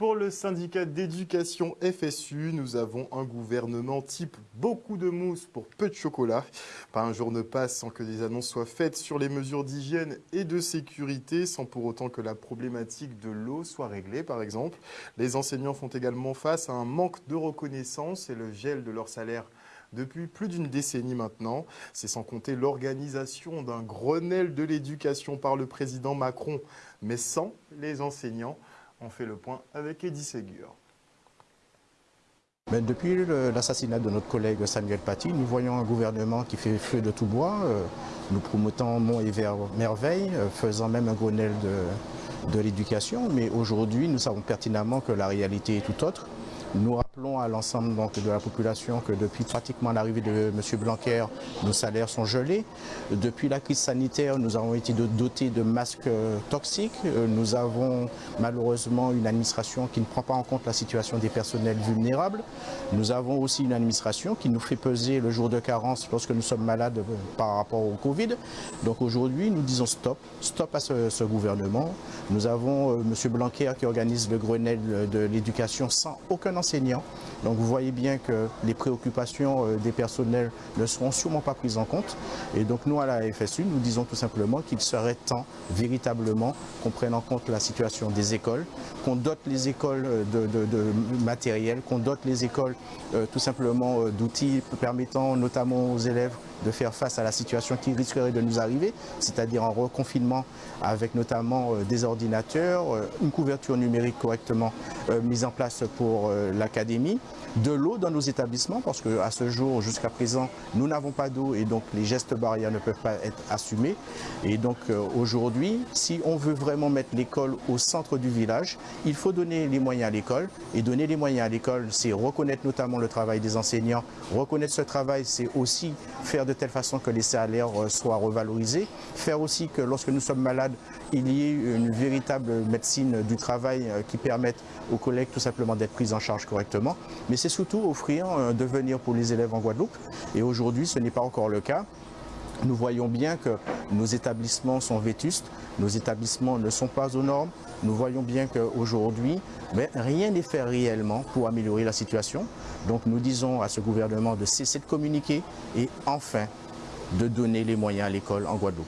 Pour le syndicat d'éducation FSU, nous avons un gouvernement type beaucoup de mousse pour peu de chocolat. Pas un jour ne passe sans que des annonces soient faites sur les mesures d'hygiène et de sécurité, sans pour autant que la problématique de l'eau soit réglée, par exemple. Les enseignants font également face à un manque de reconnaissance et le gel de leur salaire depuis plus d'une décennie maintenant. C'est sans compter l'organisation d'un Grenelle de l'éducation par le président Macron, mais sans les enseignants. On fait le point avec Eddie Ségur. depuis l'assassinat de notre collègue Samuel Paty, nous voyons un gouvernement qui fait feu de tout bois, euh, nous promotons Mont et Merveille, euh, faisant même un Grenelle de, l'éducation. Mais aujourd'hui, nous savons pertinemment que la réalité est tout autre. Rappelons à l'ensemble de la population que depuis pratiquement l'arrivée de M. Blanquer, nos salaires sont gelés. Depuis la crise sanitaire, nous avons été dotés de masques euh, toxiques. Euh, nous avons malheureusement une administration qui ne prend pas en compte la situation des personnels vulnérables. Nous avons aussi une administration qui nous fait peser le jour de carence lorsque nous sommes malades euh, par rapport au Covid. Donc aujourd'hui, nous disons stop, stop à ce, gouvernement. Nous avons M. Blanquer qui organise le Grenelle de l'éducation sans aucun enseignants. Donc vous voyez bien que les préoccupations euh, des personnels ne seront sûrement pas prises en compte. Et donc nous, à la FSU, nous disons tout simplement qu'il serait temps véritablement qu'on prenne en compte la situation des écoles, qu'on dote les écoles euh, de, matériel, qu'on dote les écoles euh, tout simplement d'outils permettant notamment aux élèves de faire face à la situation qui risquerait de nous arriver, c'est-à-dire un reconfinement avec notamment des ordinateurs, une couverture numérique correctement mise en place pour l'académie, de l'eau dans nos établissements parce qu'à ce jour, jusqu'à présent, nous n'avons pas d'eau et donc les gestes barrières ne peuvent pas être assumés. Et donc euh, aujourd'hui, si on veut vraiment mettre l'école au centre du village, il faut donner les moyens à l'école. Et donner les moyens à l'école, c'est reconnaître notamment le travail des enseignants. Reconnaître ce travail, c'est aussi faire de telle façon que les salaires euh, soient revalorisés. Faire aussi que lorsque nous sommes malades, il y ait une véritable médecine du travail euh, qui permette aux collègues tout simplement d'être pris en charge correctement. Mais c'est surtout offrir un devenir pour les élèves en Guadeloupe. Et aujourd'hui, ce n'est pas encore le cas. Nous voyons bien que nos établissements sont vétustes, nos établissements ne sont pas aux normes. Nous voyons bien qu'aujourd'hui, ben, rien n'est fait réellement pour améliorer la situation. Donc nous disons à ce gouvernement de cesser de communiquer et enfin de donner les moyens à l'école en Guadeloupe.